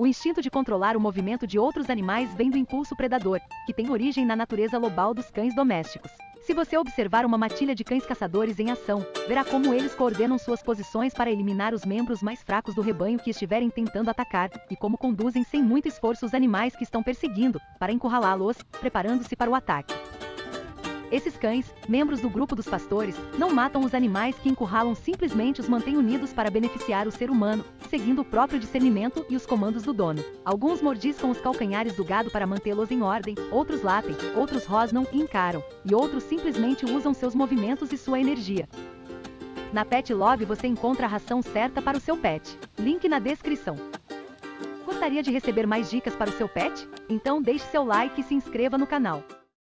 O instinto de controlar o movimento de outros animais vem do impulso predador, que tem origem na natureza lobal dos cães domésticos. Se você observar uma matilha de cães caçadores em ação, verá como eles coordenam suas posições para eliminar os membros mais fracos do rebanho que estiverem tentando atacar, e como conduzem sem muito esforço os animais que estão perseguindo, para encurralá-los, preparando-se para o ataque. Esses cães, membros do grupo dos pastores, não matam os animais que encurralam simplesmente os mantêm unidos para beneficiar o ser humano, seguindo o próprio discernimento e os comandos do dono. Alguns mordiscam os calcanhares do gado para mantê-los em ordem, outros latem, outros rosnam e encaram, e outros simplesmente usam seus movimentos e sua energia. Na Pet Love você encontra a ração certa para o seu pet. Link na descrição. Gostaria de receber mais dicas para o seu pet? Então deixe seu like e se inscreva no canal.